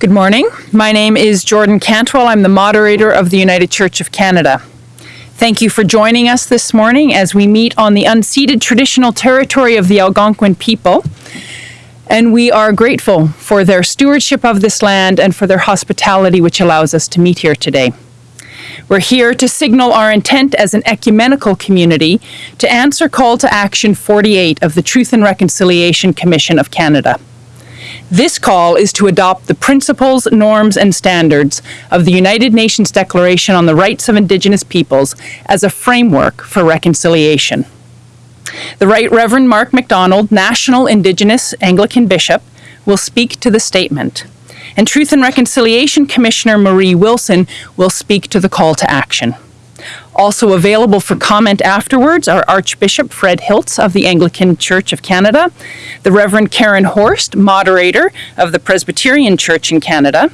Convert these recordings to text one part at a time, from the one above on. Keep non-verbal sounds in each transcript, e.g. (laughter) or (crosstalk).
Good morning. My name is Jordan Cantwell. I'm the moderator of the United Church of Canada. Thank you for joining us this morning as we meet on the unceded traditional territory of the Algonquin people. And we are grateful for their stewardship of this land and for their hospitality, which allows us to meet here today. We're here to signal our intent as an ecumenical community to answer Call to Action 48 of the Truth and Reconciliation Commission of Canada. This call is to adopt the principles, norms, and standards of the United Nations Declaration on the Rights of Indigenous Peoples as a framework for reconciliation. The Right Reverend Mark MacDonald, National Indigenous Anglican Bishop, will speak to the statement. And Truth and Reconciliation Commissioner Marie Wilson will speak to the call to action. Also available for comment afterwards are Archbishop Fred Hiltz of the Anglican Church of Canada, the Reverend Karen Horst, moderator of the Presbyterian Church in Canada,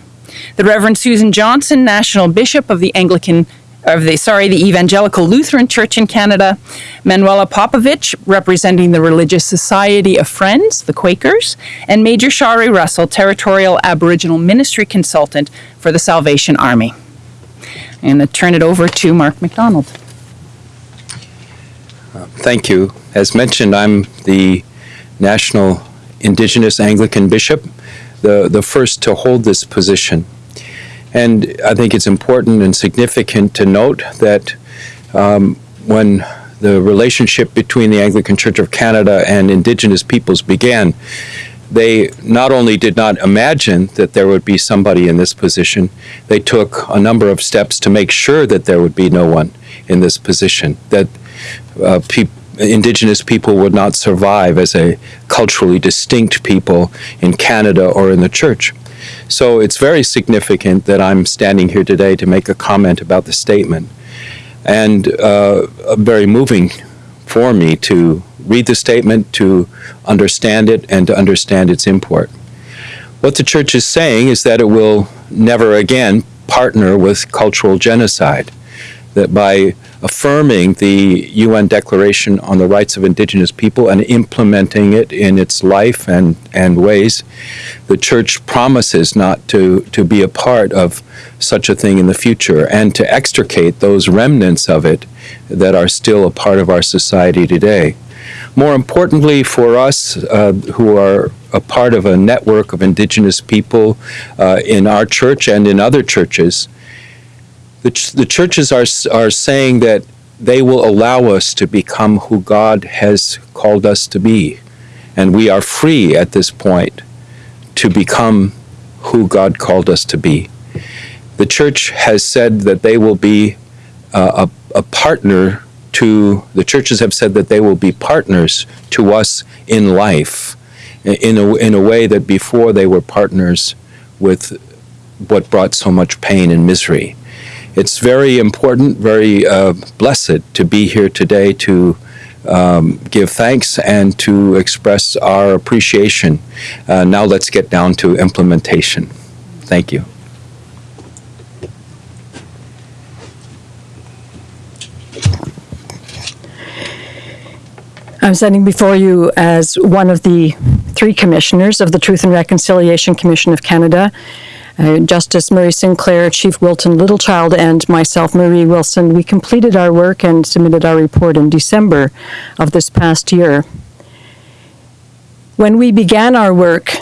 the Reverend Susan Johnson, National Bishop of the Anglican of the sorry, the Evangelical Lutheran Church in Canada, Manuela Popovich, representing the Religious Society of Friends, the Quakers, and Major Shari Russell, Territorial Aboriginal Ministry Consultant for the Salvation Army. Going to turn it over to Mark MacDonald. Thank you. As mentioned, I'm the National Indigenous Anglican Bishop, the, the first to hold this position. And I think it's important and significant to note that um, when the relationship between the Anglican Church of Canada and Indigenous peoples began, they not only did not imagine that there would be somebody in this position, they took a number of steps to make sure that there would be no one in this position, that uh, peop indigenous people would not survive as a culturally distinct people in Canada or in the church. So it's very significant that I'm standing here today to make a comment about the statement. And uh, very moving for me to read the statement, to understand it, and to understand its import. What the church is saying is that it will never again partner with cultural genocide, that by affirming the UN Declaration on the Rights of Indigenous People and implementing it in its life and, and ways, the church promises not to, to be a part of such a thing in the future and to extricate those remnants of it that are still a part of our society today. More importantly for us uh, who are a part of a network of indigenous people uh, in our church and in other churches, the, ch the churches are, are saying that they will allow us to become who God has called us to be. And we are free at this point to become who God called us to be. The church has said that they will be uh, a, a partner to, the churches have said that they will be partners to us in life in a, in a way that before they were partners with what brought so much pain and misery it's very important, very uh, blessed to be here today to um, give thanks and to express our appreciation. Uh, now let's get down to implementation. Thank you. I'm standing before you as one of the three commissioners of the Truth and Reconciliation Commission of Canada. Uh, Justice Murray Sinclair, Chief Wilton Littlechild, and myself, Marie Wilson, we completed our work and submitted our report in December of this past year. When we began our work,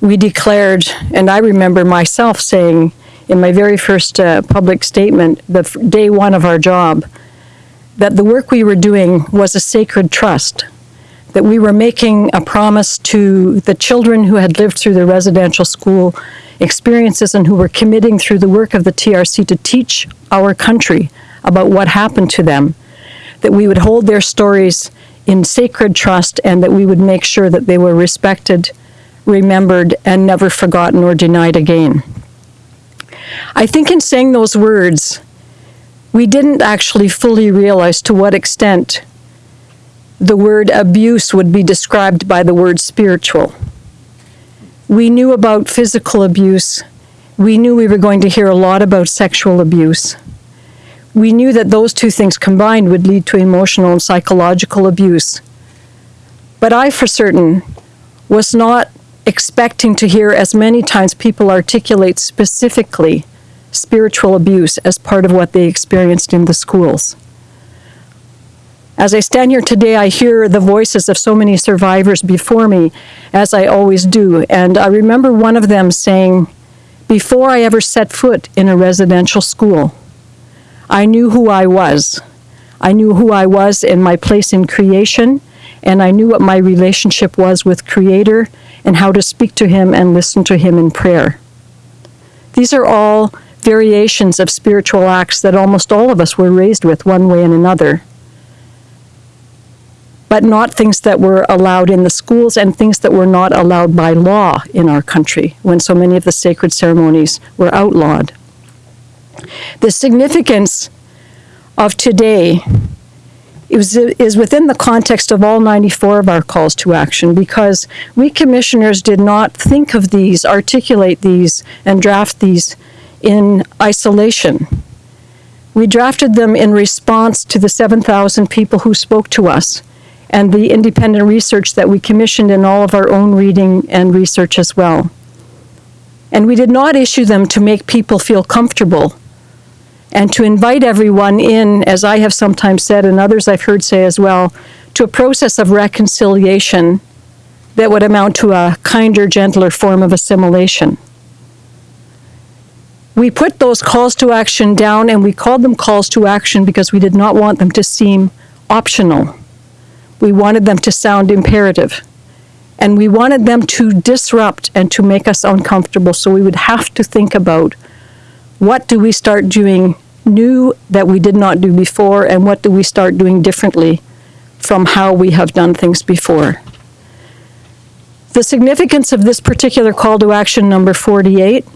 we declared, and I remember myself saying in my very first uh, public statement, the day one of our job, that the work we were doing was a sacred trust that we were making a promise to the children who had lived through the residential school experiences and who were committing through the work of the TRC to teach our country about what happened to them, that we would hold their stories in sacred trust and that we would make sure that they were respected, remembered, and never forgotten or denied again. I think in saying those words, we didn't actually fully realize to what extent the word abuse would be described by the word spiritual. We knew about physical abuse. We knew we were going to hear a lot about sexual abuse. we knew that those two things combined would lead to emotional and psychological abuse. But I, for certain, was not expecting to hear as many times people articulate specifically spiritual abuse as part of what they experienced in the schools. As I stand here today, I hear the voices of so many survivors before me, as I always do. And I remember one of them saying, Before I ever set foot in a residential school, I knew who I was. I knew who I was in my place in creation, and I knew what my relationship was with Creator and how to speak to Him and listen to Him in prayer. These are all variations of spiritual acts that almost all of us were raised with one way and another but not things that were allowed in the schools and things that were not allowed by law in our country when so many of the sacred ceremonies were outlawed. The significance of today is, is within the context of all 94 of our calls to action because we commissioners did not think of these, articulate these, and draft these in isolation. We drafted them in response to the 7,000 people who spoke to us and the independent research that we commissioned in all of our own reading and research as well. And we did not issue them to make people feel comfortable and to invite everyone in, as I have sometimes said and others I've heard say as well, to a process of reconciliation that would amount to a kinder, gentler form of assimilation. We put those calls to action down and we called them calls to action because we did not want them to seem optional. We wanted them to sound imperative. And we wanted them to disrupt and to make us uncomfortable. So we would have to think about what do we start doing new that we did not do before, and what do we start doing differently from how we have done things before. The significance of this particular call to action, number 48,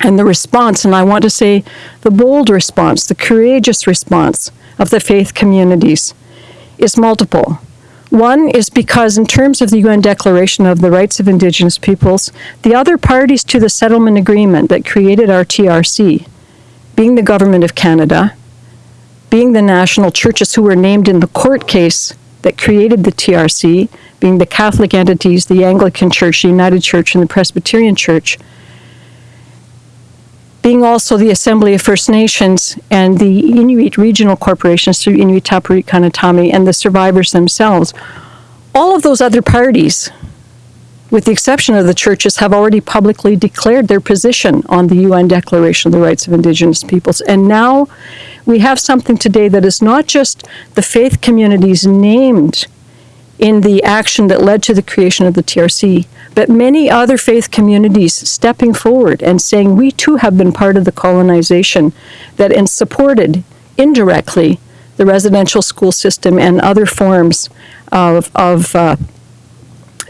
and the response, and I want to say the bold response, the courageous response of the faith communities is multiple. One is because, in terms of the UN Declaration of the Rights of Indigenous Peoples, the other parties to the settlement agreement that created our TRC, being the Government of Canada, being the national churches who were named in the court case that created the TRC, being the Catholic entities, the Anglican Church, the United Church, and the Presbyterian Church, being also the Assembly of First Nations and the Inuit regional corporations through Inuit Tapiriit Kanatami and the survivors themselves, all of those other parties, with the exception of the churches, have already publicly declared their position on the UN Declaration of the Rights of Indigenous Peoples. And now we have something today that is not just the faith communities named in the action that led to the creation of the TRC, but many other faith communities stepping forward and saying we too have been part of the colonization that and supported indirectly the residential school system and other forms of, of uh,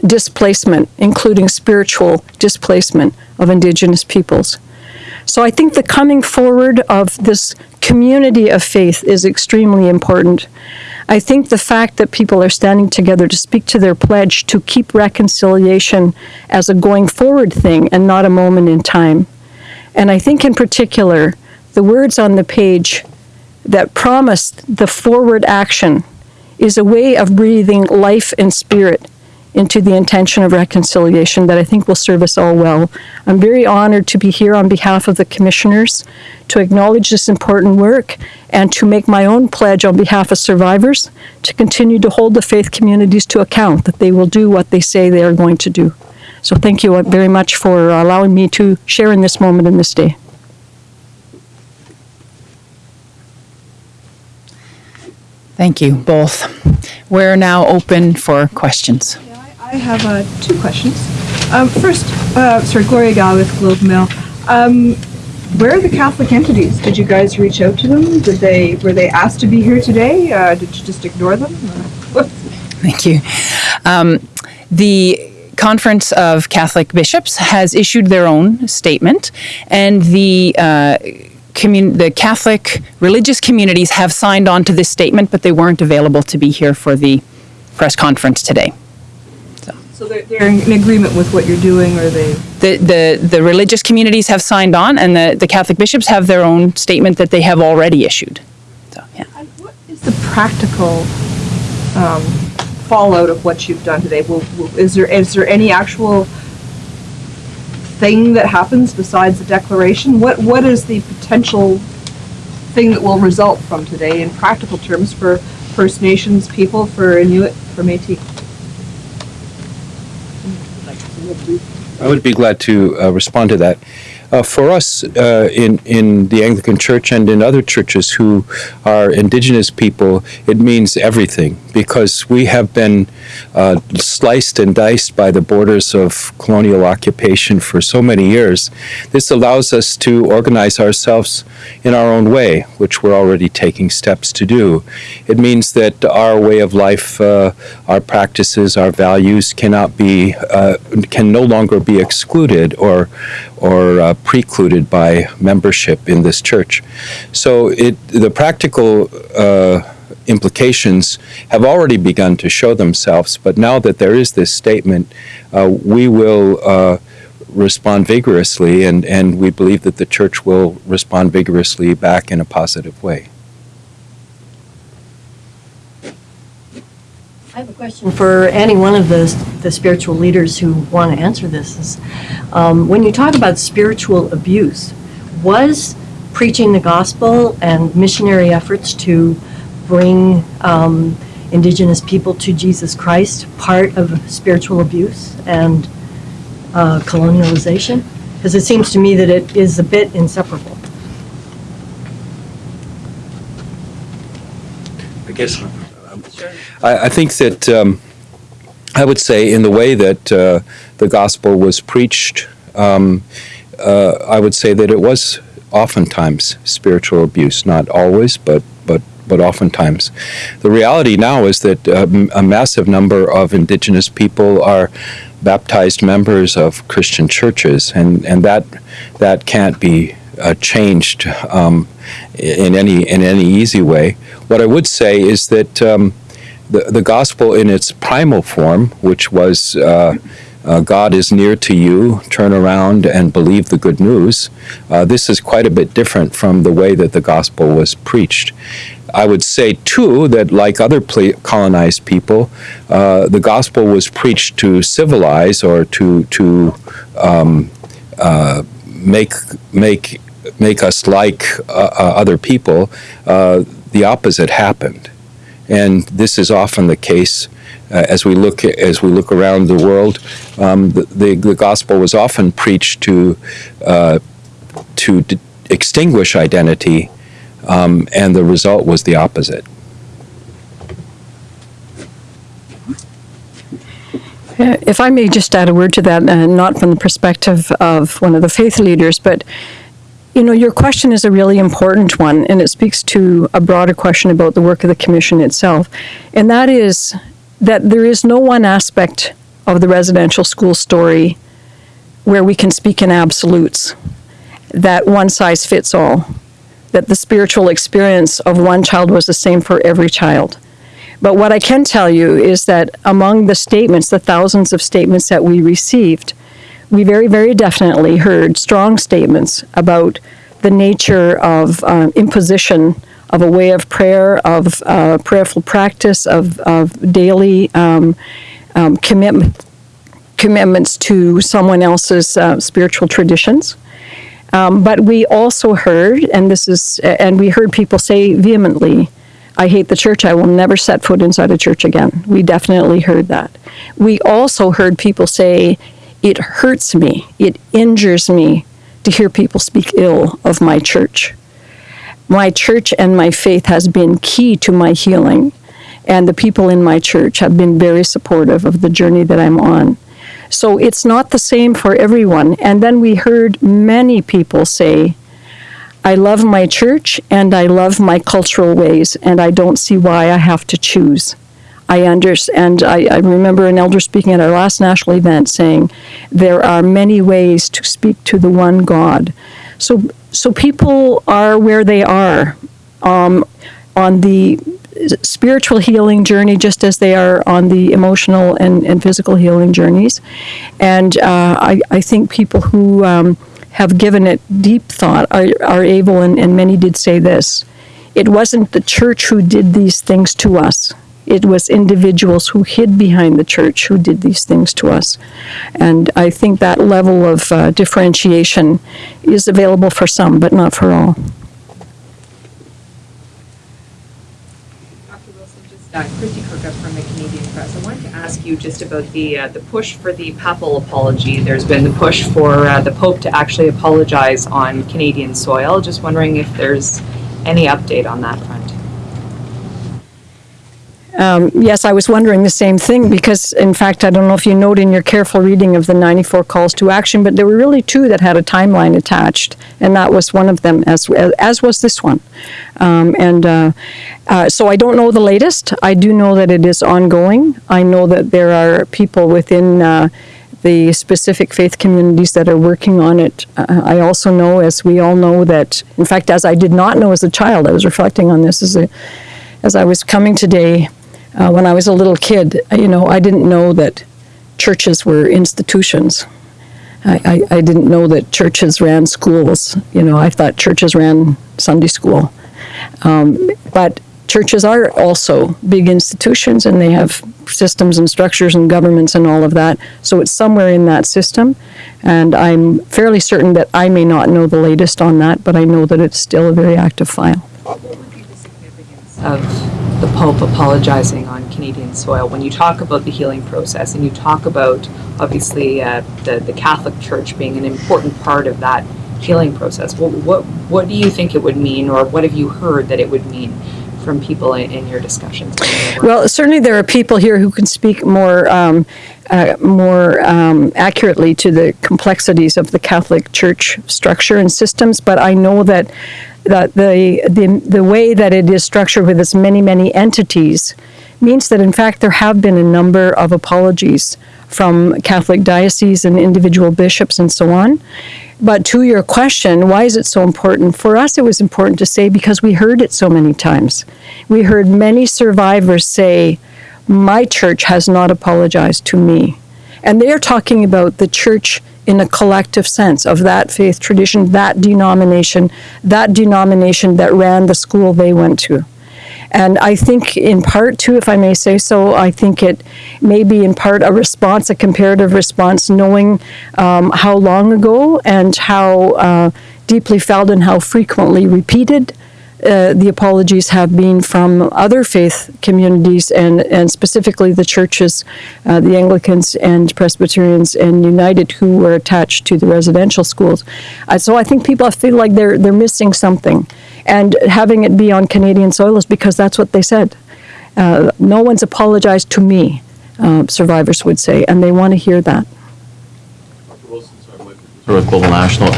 displacement, including spiritual displacement of indigenous peoples. So I think the coming forward of this community of faith is extremely important. I think the fact that people are standing together to speak to their pledge to keep reconciliation as a going forward thing and not a moment in time. And I think in particular, the words on the page that promised the forward action is a way of breathing life and spirit into the intention of reconciliation that I think will serve us all well. I'm very honored to be here on behalf of the commissioners to acknowledge this important work and to make my own pledge on behalf of survivors to continue to hold the faith communities to account that they will do what they say they are going to do. So thank you very much for allowing me to share in this moment in this day. Thank you both. We're now open for questions. I have uh, two questions. Um, first, uh, sorry, Gloria Gal with Globe Mail. Um, where are the Catholic entities? Did you guys reach out to them? Did they were they asked to be here today? Uh, did you just ignore them? (laughs) Thank you. Um, the Conference of Catholic Bishops has issued their own statement, and the uh, the Catholic religious communities have signed on to this statement, but they weren't available to be here for the press conference today. So they're, they're in agreement with what you're doing, or they? The, the, the religious communities have signed on and the, the Catholic bishops have their own statement that they have already issued. So, yeah. And what is the practical um, fallout of what you've done today? Will, will- is there, is there any actual thing that happens besides the declaration? What, what is the potential thing that will result from today in practical terms for First Nations people, for Inuit, for Métis? I would be glad to uh, respond to that. Uh, for us uh, in in the Anglican Church and in other churches who are Indigenous people, it means everything because we have been uh, sliced and diced by the borders of colonial occupation for so many years. This allows us to organize ourselves in our own way, which we're already taking steps to do. It means that our way of life, uh, our practices, our values cannot be uh, can no longer be excluded or or uh, precluded by membership in this church. So it the practical uh, implications have already begun to show themselves. But now that there is this statement, uh, we will. Uh, respond vigorously, and, and we believe that the church will respond vigorously back in a positive way. Have a question for any one of the, the spiritual leaders who want to answer this. Is, um, when you talk about spiritual abuse, was preaching the gospel and missionary efforts to bring um, indigenous people to Jesus Christ part of spiritual abuse and uh, colonialization? Because it seems to me that it is a bit inseparable. I guess. I, I think that um, I would say, in the way that uh, the gospel was preached, um, uh, I would say that it was oftentimes spiritual abuse. Not always, but but but oftentimes. The reality now is that um, a massive number of Indigenous people are baptized members of Christian churches, and and that that can't be uh, changed um, in any in any easy way. What I would say is that um, the the gospel in its primal form, which was uh, uh, God is near to you, turn around and believe the good news. Uh, this is quite a bit different from the way that the gospel was preached. I would say too that, like other colonized people, uh, the gospel was preached to civilize or to to um, uh, make make make us like uh, other people. The opposite happened, and this is often the case. Uh, as we look as we look around the world, um, the, the the gospel was often preached to uh, to extinguish identity, um, and the result was the opposite. Uh, If I may just add a word to that, uh, not from the perspective of one of the faith leaders, but you know, your question is a really important one, and it speaks to a broader question about the work of the commission itself. And that is that there is no one aspect of the residential school story where we can speak in absolutes, that one size fits all, that the spiritual experience of one child was the same for every child. But what I can tell you is that among the statements, the thousands of statements that we received, we very, very definitely heard strong statements about the nature of uh, imposition of a way of prayer, of uh, prayerful practice, of, of daily um, um, commitment, commitments to someone else's uh, spiritual traditions. Um, but we also heard, and this is, and we heard people say vehemently, I hate the church. I will never set foot inside a church again. We definitely heard that. We also heard people say, it hurts me, it injures me to hear people speak ill of my church. My church and my faith has been key to my healing, and the people in my church have been very supportive of the journey that I'm on. So it's not the same for everyone. And then we heard many people say, I love my church and I love my cultural ways, and I don't see why I have to choose. I understand. I, I remember an elder speaking at our last national event saying, "There are many ways to speak to the one God." So, so people are where they are. Um, on the spiritual healing journey just as they are on the emotional and, and physical healing journeys. And uh, I, I think people who um, have given it deep thought are, are able, and, and many did say this it wasn't the church who did these things to us. It was individuals who hid behind the church who did these things to us. And I think that level of uh, differentiation is available for some, but not for all. Dr. Wilson, just uh, Kristy Kirkup from the Canadian Press. I wanted to ask you just about the uh, the push for the papal apology. There's been the push for uh, the Pope to actually apologize on Canadian soil. Just wondering if there's any update on that front. Um, yes, I was wondering the same thing because, in fact, I don't know if you note in your careful reading of the 94 calls to action, but there were really two that had a timeline attached, and that was one of them, as as was this one. Um, and uh, uh, so I don't know the latest. I do know that it is ongoing. I know that there are people within. Uh, the specific faith communities that are working on it. Uh, I also know, as we all know, that in fact, as I did not know as a child, I was reflecting on this as a, as I was coming today uh, when I was a little kid, you know, I didn't know that churches were institutions. I, I, I didn't know that churches ran schools. You know, I thought churches ran Sunday school. Um, but churches are also big institutions and they have systems and structures and governments and all of that. So it's somewhere in that system. And I'm fairly certain that I may not know the latest on that, but I know that it's still a very active file. What would be the significance of the Pope apologizing on Canadian soil? When you talk about the healing process and you talk about obviously uh, the the Catholic Church being an important part of that healing process, what what what do you think it would mean, or what have you heard that it would mean? From people in, in your discussions. Well, certainly there are people here who can speak more um, uh, more um, accurately to the complexities of the Catholic Church structure and systems, but I know that that the, the the way that it is structured with its many many entities means that in fact there have been a number of apologies from Catholic dioceses and individual bishops and so on. But to your question, why is it so important? For us, it was important to say because we heard it so many times. We heard many survivors say, My church has not apologized to me. And they are talking about the church in a collective sense of that faith tradition, that denomination, that denomination that ran the school they went to. And I think, in part, too, if I may say so, I think it may be in part a response, a comparative response, knowing um, how long ago and how uh, deeply felt and how frequently repeated uh, the apologies have been from other faith communities and, and specifically the churches, uh, the Anglicans and Presbyterians and United who were attached to the residential schools. Uh, so I think people feel like they're, they're missing something. And having it be on Canadian soil is because that's what they said. Uh, no one's apologized to me, uh, survivors would say, and they want to hear that. With Global National.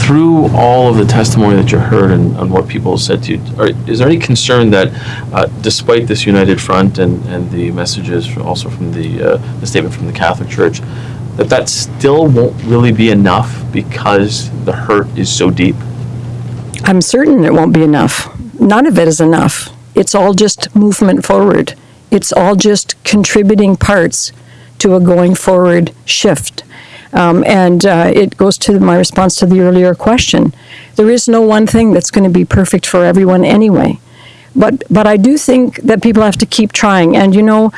Through all of the testimony that you heard and, and what people said to you, are, is there any concern that uh, despite this united front and, and the messages also from the, uh, the statement from the Catholic Church, that that still won't really be enough because the hurt is so deep? I'm certain it won't be enough. None of it is enough. It's all just movement forward. It's all just contributing parts to a going forward shift. Um, and uh, it goes to my response to the earlier question. There is no one thing that's going to be perfect for everyone anyway. But, but I do think that people have to keep trying. And you know,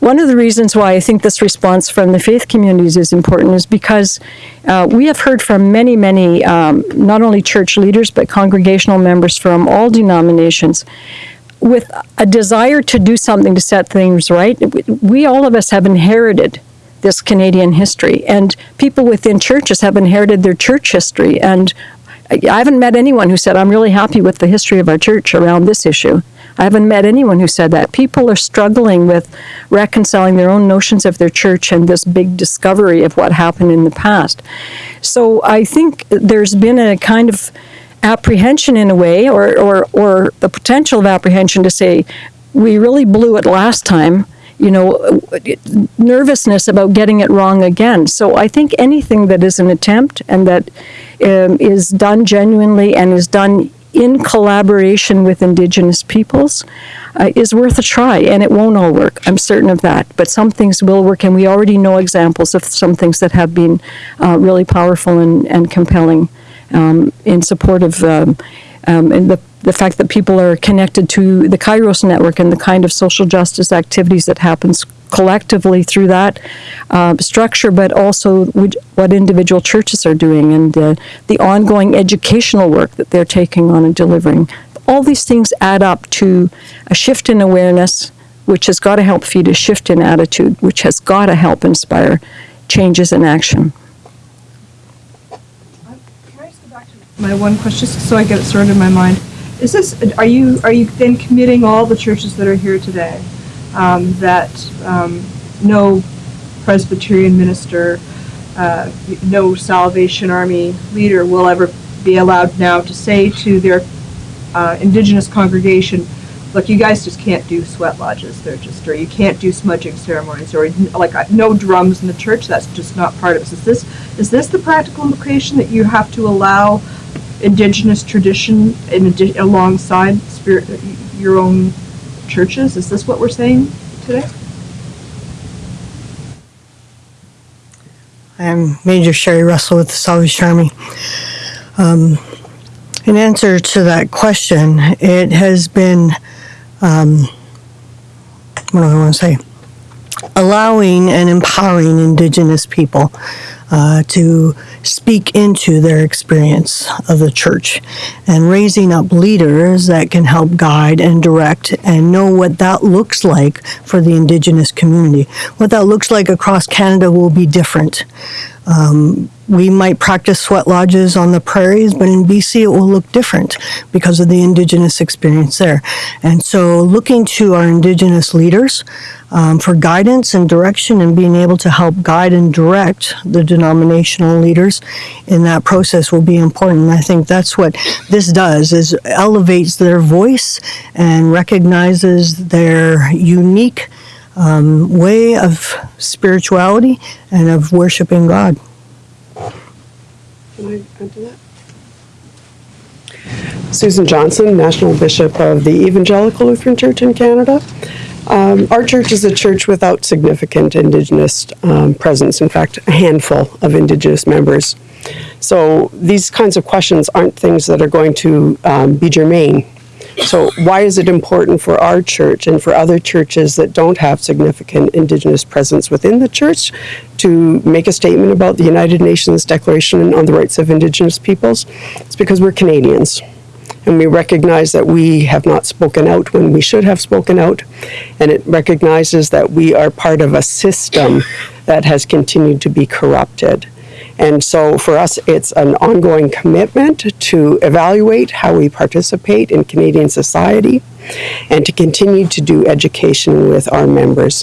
one of the reasons why I think this response from the faith communities is important is because uh, we have heard from many, many, um, not only church leaders, but congregational members from all denominations with a desire to do something to set things right. We, all of us have inherited this Canadian history, and people within churches have inherited their church history. And I haven't met anyone who said, I'm really happy with the history of our church around this issue. I haven't met anyone who said that. People are struggling with reconciling their own notions of their church and this big discovery of what happened in the past. So I think there's been a kind of apprehension in a way, or, or, or the potential of apprehension to say, we really blew it last time you know, nervousness about getting it wrong again. So I think anything that is an attempt and that um, is done genuinely and is done in collaboration with Indigenous peoples uh, is worth a try, and it won't all work. I'm certain of that. But some things will work, and we already know examples of some things that have been uh, really powerful and, and compelling um, in support of um, um, and the, the fact that people are connected to the Kairos network and the kind of social justice activities that happens collectively through that uh, structure, but also which, what individual churches are doing and uh, the ongoing educational work that they're taking on and delivering. All these things add up to a shift in awareness, which has got to help feed a shift in attitude, which has got to help inspire changes in action. My one question, so I get it sorted in my mind? Is this, are you, are you then committing all the churches that are here today, um, that, um, no Presbyterian minister, uh, no Salvation Army leader will ever be allowed now to say to their, uh, indigenous congregation, look, you guys just can't do sweat lodges, they're just, or you can't do smudging ceremonies, or like, uh, no drums in the church, that's just not part of it. Is this, is this the practical implication that you have to allow indigenous tradition in alongside spirit, your own churches? Is this what we're saying today? I'm Major Sherry Russell with the Salvation Army. Um, in answer to that question, it has been, um, what do I want to say? Allowing and empowering Indigenous people uh, to speak into their experience of the church and raising up leaders that can help guide and direct and know what that looks like for the Indigenous community. What that looks like across Canada will be different. Um, we might practice sweat lodges on the prairies, but in BC it will look different because of the Indigenous experience there. And so, looking to our Indigenous leaders um, for guidance and direction and being able to help guide and direct the denominational leaders in that process will be important. And I think that's what this does is elevates their voice and recognizes their unique um, way of spirituality and of worshiping God. Can I add to that? Susan Johnson, National Bishop of the Evangelical Lutheran Church in Canada. Um, our church is a church without significant Indigenous um, presence, in fact, a handful of Indigenous members. So these kinds of questions aren't things that are going to um, be germane. So, why is it important for our church and for other churches that don't have significant Indigenous presence within the church to make a statement about the United Nations Declaration on the Rights of Indigenous Peoples? It's because we're Canadians and we recognize that we have not spoken out when we should have spoken out, and it recognizes that we are part of a system that has continued to be corrupted. And so for us, it's an ongoing commitment to evaluate how we participate in Canadian society and to continue to do education with our members.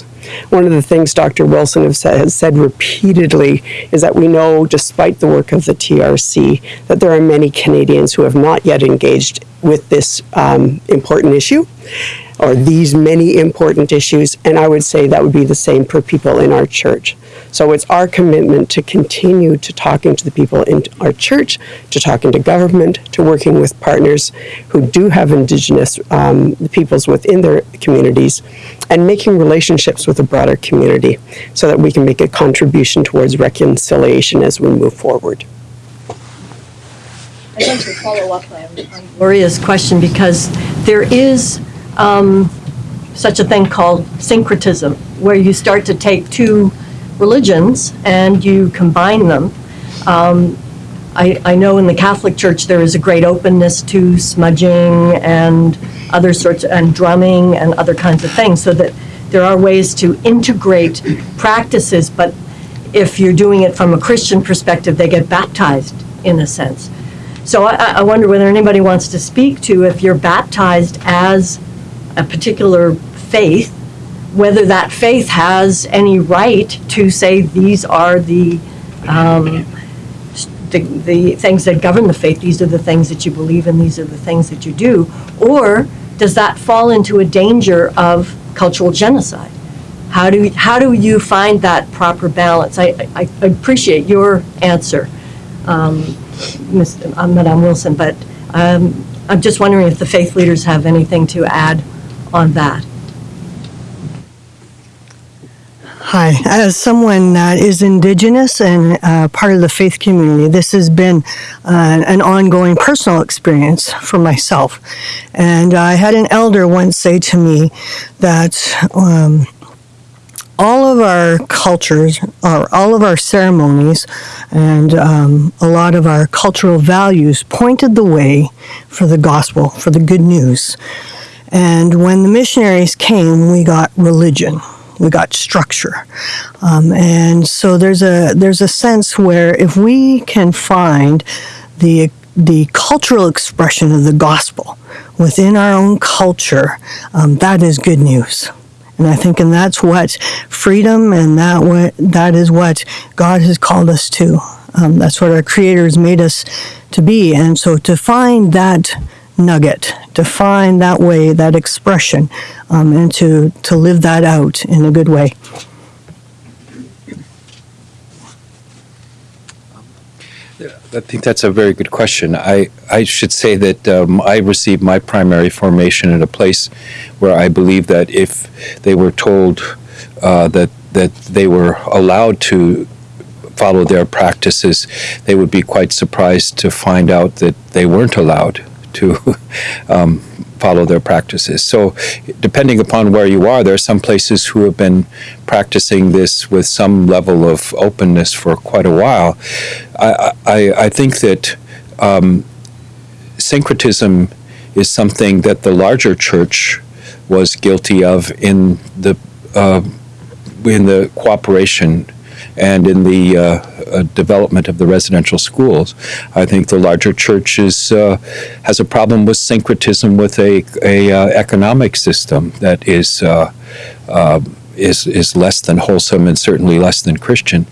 One of the things Dr. Wilson has said, repeatedly is that we know, despite the work of the TRC, that there are many Canadians who have not yet engaged with this um, important issue or these many important issues, and I would say that would be the same for people in our church. So it's our commitment to continue to talking to the people in our church, to talking to government, to working with partners who do have Indigenous um, peoples within their communities, and making relationships with the broader community so that we can make a contribution towards reconciliation as we move forward. I'd like to follow up on on Gloria's question because there is um, such a thing called syncretism, where you start to take two religions and you combine them. Um, I, I know in the Catholic Church there is a great openness to smudging and other sorts, and drumming and other kinds of things, so that there are ways to integrate practices, but if you're doing it from a Christian perspective, they get baptized in a sense. So I, I wonder whether anybody wants to speak to if you're baptized as a particular faith, whether that faith has any right to say these are the, um, the, the things that govern the faith, these are the things that you believe in, these are the things that you do, or does that fall into a danger of cultural genocide? How do, how do you find that proper balance? I, I I appreciate your answer, um, Ms. uh, Madame Wilson, but um, I'm just wondering if the faith leaders have anything to add on that. Hi, as someone that is Indigenous and uh, part of the faith community, this has been uh, an ongoing personal experience for myself. And I had an elder once say to me that um, all of our cultures, or all of our ceremonies, and um, a lot of our cultural values pointed the way for the gospel, for the good news. And when the missionaries came, we got religion. We got structure. Um, and so there's a there's a sense where if we can find the the cultural expression of the gospel within our own culture um, that is good news. And I think and that's what freedom and that what that is what God has called us to. Um, that's what our creator has made us to be. And so to find that nugget to find that way that expression um, and to to live that out in a good way I think that's a very good question. I, I should say that um, I received my primary formation in a place where I believe that if they were told uh, that that they were allowed to follow their practices, they would be quite surprised to find out that they weren't allowed to um, follow their practices. So, depending upon where you are, there are some places who have been practicing this with some level of openness for quite a while. I, I, I think that um, syncretism is something that the larger church was guilty of in the uh, in the cooperation and in the uh, uh, development of the residential schools. I think the larger church is, uh, has a problem with syncretism with a, a uh, economic system that is, is, is less than wholesome and certainly less than Christian.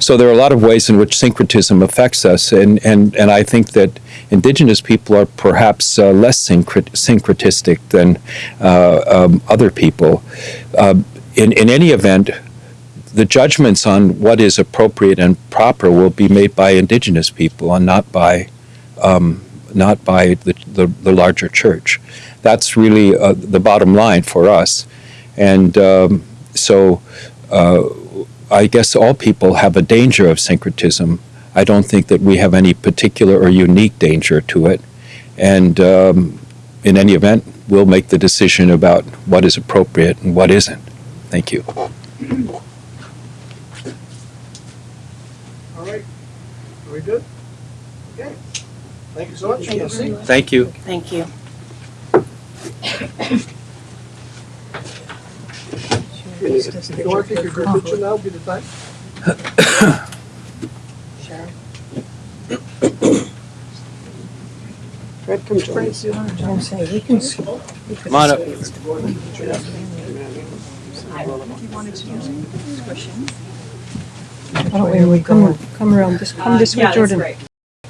So there are a lot of ways in which syncretism affects us, and, and, and I think that indigenous people are perhaps uh, less syncret- syncretistic than uh, um, other people. Uh, in, in any event, the judgments on what is appropriate and proper will be made by indigenous people and not by um, not by the, the, the, larger church. That's really uh, the bottom line for us. And um, so uh, I guess all people have a danger of syncretism. I don't think that we have any particular or unique danger to it. And um, in any event, we'll make the decision about what is appropriate and what isn't. Thank you. All right, are we good? Okay, thank you so much. Jesse. Thank you. Thank you. If you want to take your group picture now, be the time. Fred, come join us. Come on up. Oh, where we come, come around, this, come this way, Jordan.